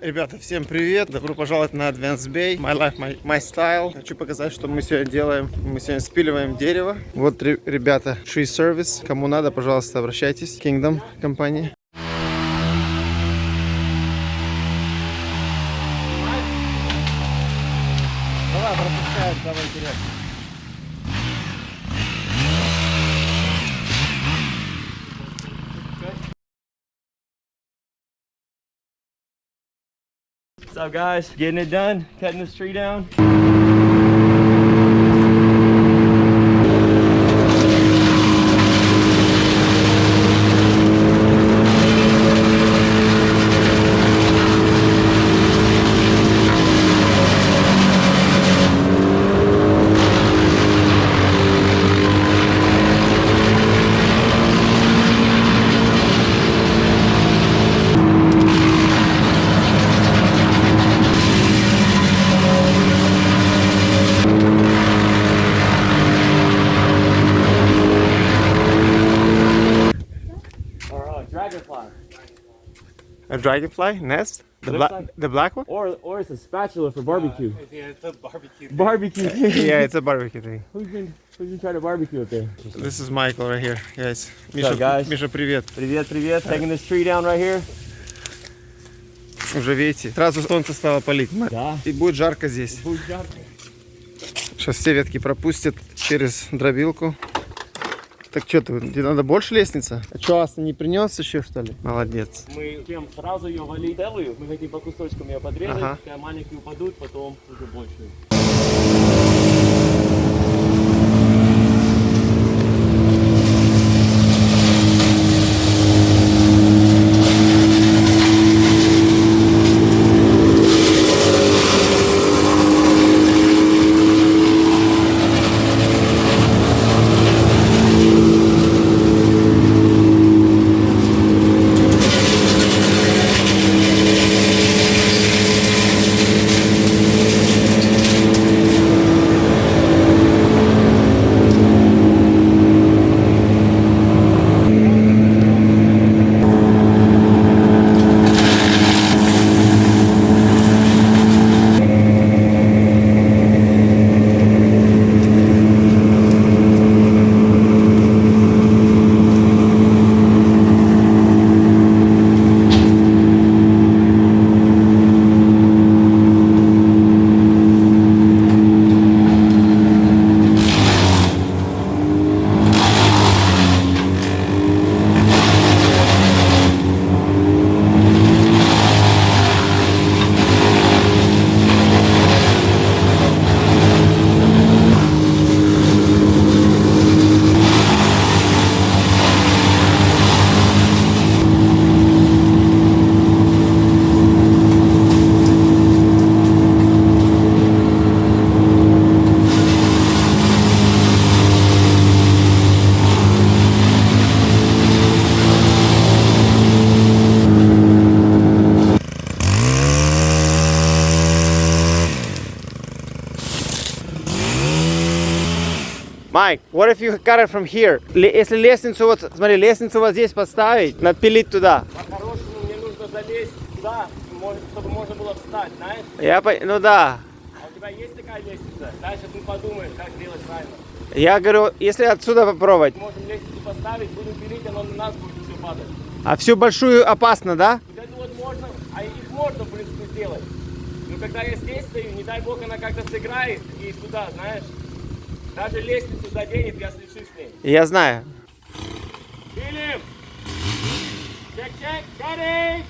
Ребята, всем привет! Добро пожаловать на Advanced Bay. My life, my, my style. Хочу показать, что мы сегодня делаем. Мы сегодня спиливаем дерево. Вот, ре- ребята, Tree Service. Кому надо, пожалуйста, обращайтесь. Kingdom компания. What's up, guys? Getting it done, cutting this tree down. Dragonfly nest? The, black, like- the black one? Or or it's a spatula for barbecue. Yeah, it's a barbecue. Barbecue. yeah, it's a barbecue thing. Who's been who's been trying to barbecue up there? This is Michael right here, guys. Миша, guys? Миша, привет. Привет, привет. Taking this tree down right here. Уже видите, сразу солнце стало палить. Да. И будет жарко здесь. Будет жарко. Сейчас все ветки пропустят через дробилку. Так что ты, тебе надо больше лестница? А что, Аса не принес еще, что ли? Молодец. Мы чем сразу ее валить целую, мы хотим по кусочкам ее подрезать, Ага. маленькие упадут, потом уже больше. Майк, what if you cut it from here? Если лестницу вот, смотри, лестницу вот здесь поставить, надпилить туда. По-хорошему мне нужно залезть туда, чтобы можно было встать, знаешь? Я, по- ну да. А у тебя есть такая лестница? Дальше мы подумаем, как делать правильно. Я говорю, если отсюда попробовать. Можем лестницу поставить, будем пилить, оно на нас будет все падать. А всю большую опасно, да? Вот это вот можно, а их можно, в принципе, сделать. Но когда я здесь стою, не дай бог она как-то сыграет и сюда, знаешь. Даже лестницу заденет, я слечу с ней. Я знаю. Пилим! Чек-чек, ready!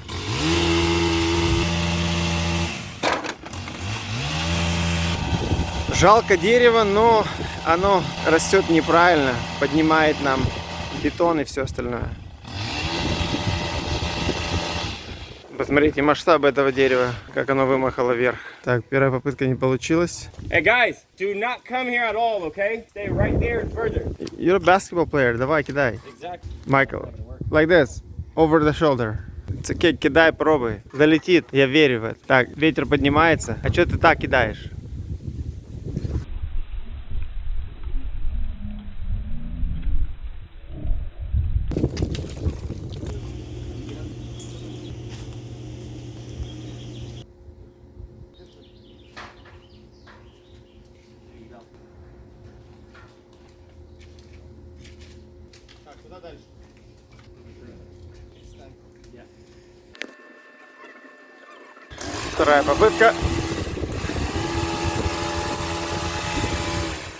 Жалко дерево, но оно растет неправильно, поднимает нам бетон и все остальное. Посмотрите масштаб этого дерева, как оно вымахало вверх. Так, первая попытка не получилась. Hey guys, do not come here at all, okay? Stay right there and further. You're a basketball player, давай, кидай. Exactly. Michael, like this, over the shoulder. It's okay, кидай, пробуй. Залетит, я верю в это. Так, ветер поднимается. А что ты так кидаешь? Вторая попытка.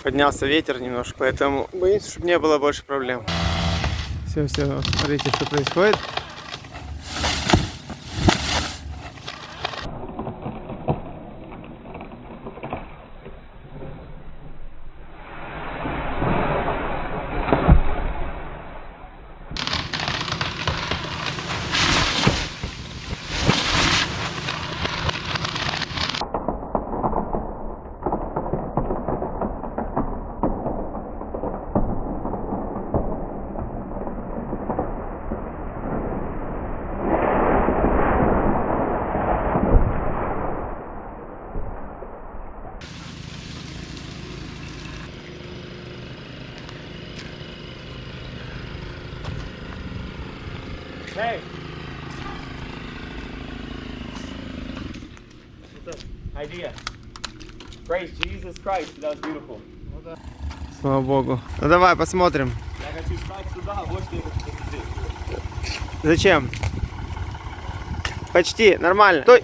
Поднялся ветер немножко, поэтому боимся, чтобы не было больше проблем. Все, все, смотрите, что происходит. Idea. Praise Jesus Christ. That was beautiful. Слава богу. Ну давай, посмотрим. Я хочу встать сюда, вот что я хочу посмотреть. Зачем? Почти, нормально. Стой.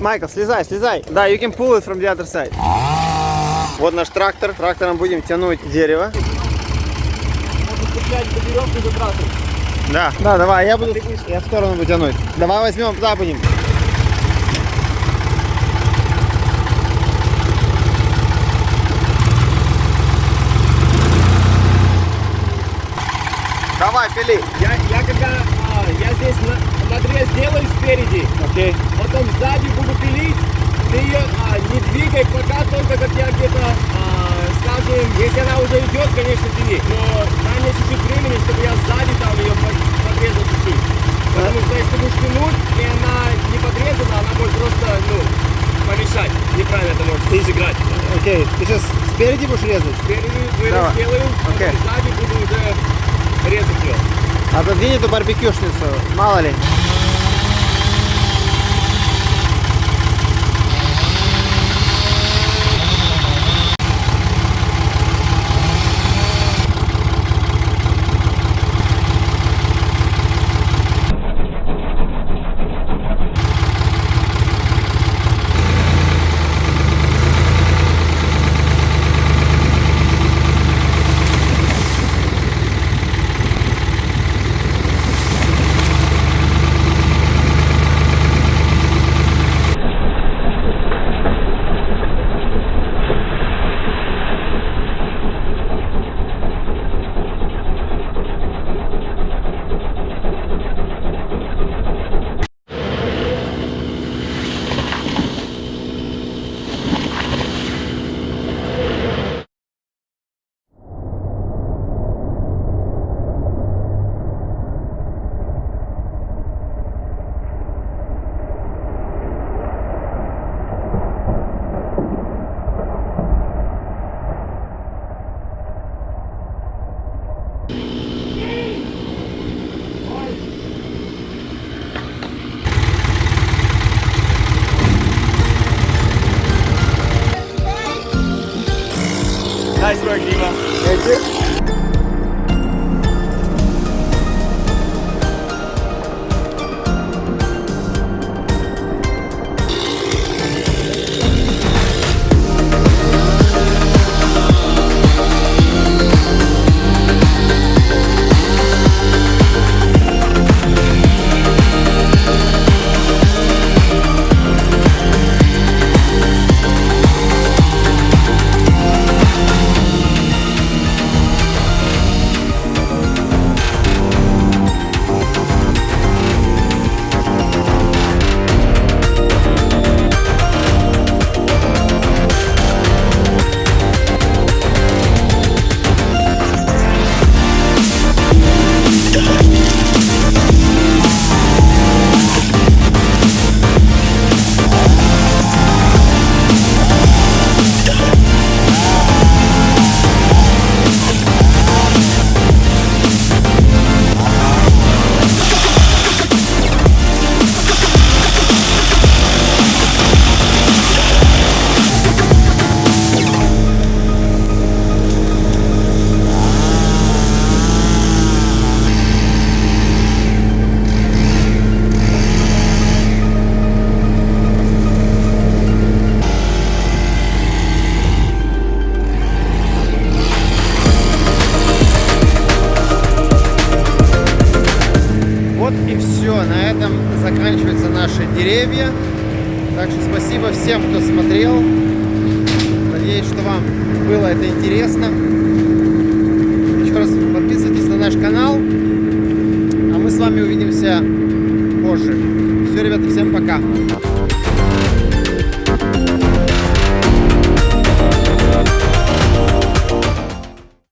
Майкл, слезай, слезай. Да, you can pull it from the other side. Вот наш трактор. Трактором будем тянуть дерево. По веревке за. Да. Да, давай, я буду, я в сторону буду тянуть. Давай возьмем, туда будем. Давай, пили. Я, я когда а, я здесь на, надрез делаю спереди, Окей. потом сзади буду пилить, ты ее а, не двигай пока только как я где-то, а, скажем, если она уже идет, конечно, пили, но дай мне чуть-чуть времени, чтобы я сзади там ее под- подрезал чуть-чуть. Потому что если будешь тянуть, и она не подрезана, она может просто, ну, помешать. Неправильно это может сыграть. Окей. Ты сейчас спереди будешь резать? Спереди вырез Давай. делаю, потом Окей. сзади буду уже резать ее. Отодвинь эту барбекюшницу, мало ли. Nice work, Dima. Thank you. Всем, кто смотрел. Надеюсь, что вам было это интересно. Еще раз подписывайтесь на наш канал. А мы с вами увидимся позже. Все, ребята, всем пока.